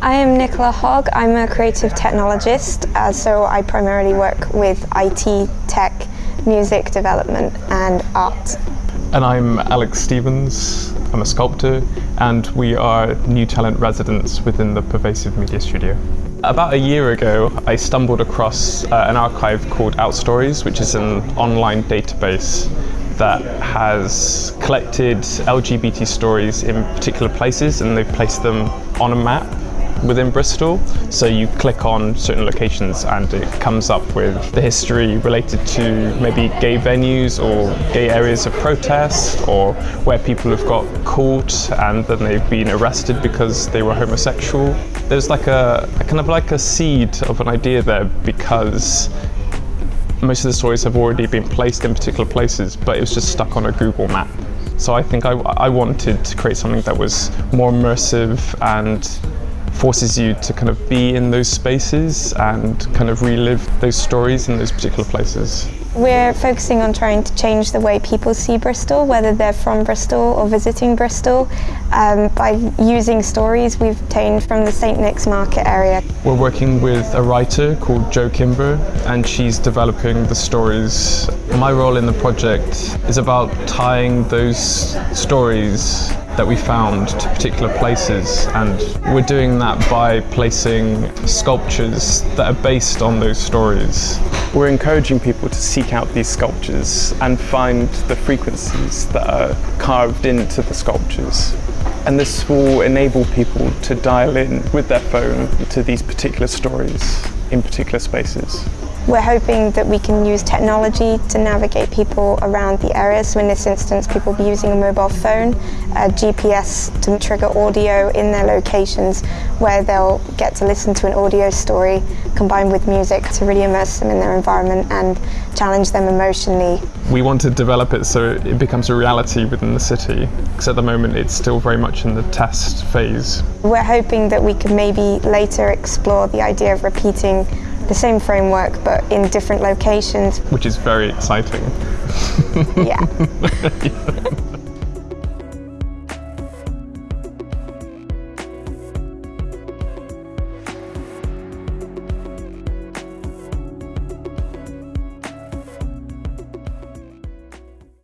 I am Nicola Hogg. I'm a creative technologist, uh, so I primarily work with IT, tech, music development and art. And I'm Alex Stevens. I'm a sculptor and we are new talent residents within the Pervasive Media Studio. About a year ago, I stumbled across uh, an archive called Outstories, which is an online database that has collected LGBT stories in particular places and they've placed them on a map within Bristol. So you click on certain locations and it comes up with the history related to maybe gay venues or gay areas of protest or where people have got caught and then they've been arrested because they were homosexual. There's like a, a kind of like a seed of an idea there because most of the stories have already been placed in particular places, but it was just stuck on a Google map. So I think I, I wanted to create something that was more immersive and forces you to kind of be in those spaces and kind of relive those stories in those particular places. We're focusing on trying to change the way people see Bristol, whether they're from Bristol or visiting Bristol, um, by using stories we've obtained from the St Nick's Market area. We're working with a writer called Jo Kimber and she's developing the stories. My role in the project is about tying those stories that we found to particular places and we're doing that by placing sculptures that are based on those stories. We're encouraging people to seek out these sculptures and find the frequencies that are carved into the sculptures. And this will enable people to dial in with their phone to these particular stories in particular spaces. We're hoping that we can use technology to navigate people around the area. So in this instance, people will be using a mobile phone, a GPS to trigger audio in their locations where they'll get to listen to an audio story combined with music to really immerse them in their environment and challenge them emotionally. We want to develop it so it becomes a reality within the city because at the moment it's still very much in the test phase. We're hoping that we can maybe later explore the idea of repeating the same framework but in different locations. Which is very exciting. yeah.